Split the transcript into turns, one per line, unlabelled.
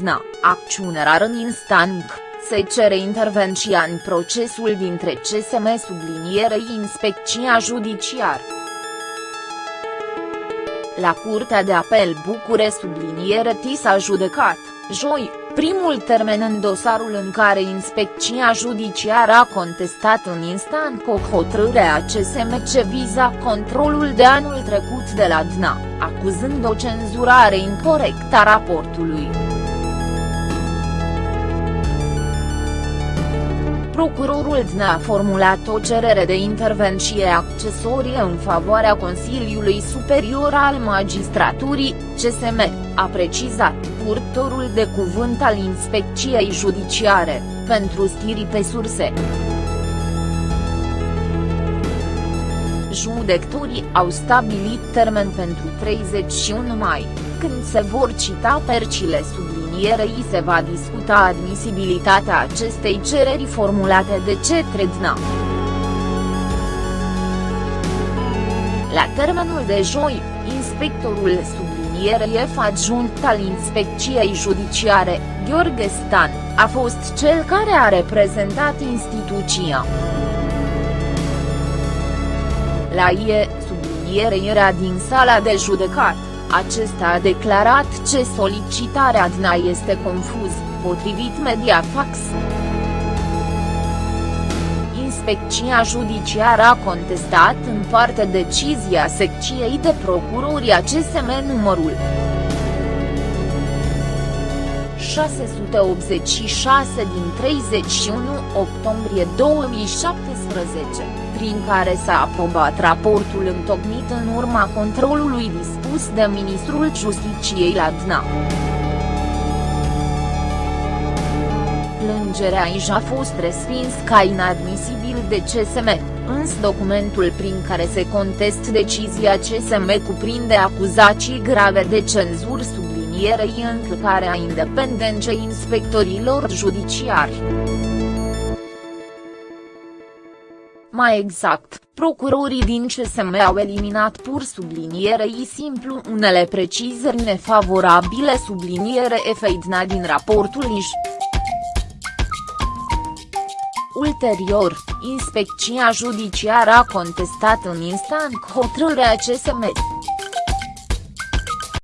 DNA, acțiune rară în instant, se cere intervenția în procesul dintre CSM sublinierei Inspecția Judiciară. La Curtea de Apel Bucure subliniere T s-a judecat, joi, primul termen în dosarul în care inspecția judiciară a contestat în instant cu hotărârea CSM ce viza controlul de anul trecut de la DNA, acuzând o cenzurare incorrectă a raportului. Procurorul DNA a formulat o cerere de intervenție accesorie în favoarea Consiliului Superior al Magistraturii, CSM, a precizat purtorul de cuvânt al inspecției judiciare, pentru stiri pe surse. Judecătorii au stabilit termen pentru 31 mai, când se vor cita percile sublinierei se va discuta admisibilitatea acestei cereri formulate de cetre DNA. La termenul de joi, inspectorul sublinierei F adjunct al Inspecției Judiciare, Gheorghe Stan, a fost cel care a reprezentat instituția. La IE, subliniere era din sala de judecat, acesta a declarat ce solicitarea DNA este confuz, potrivit Mediafax. Inspecția judiciară a contestat în parte decizia secției de procurori a CSM numărul 686 din 31 octombrie 2017, prin care s-a aprobat raportul întocmit în urma controlului dispus de Ministrul Justiciei la DNA. Plângerea aici a fost respins ca inadmisibil de CSM, însă documentul prin care se contest decizia CSM cuprinde acuzații grave de cenzură sub sublinierei încălcarea independenței inspectorilor judiciari. Mai exact, procurorii din CSM au eliminat pur sublinierei simplu unele precizări nefavorabile subliniere efeidna din raportul Iș. Ulterior, inspecția judiciară a contestat în instant hotărârea CSM.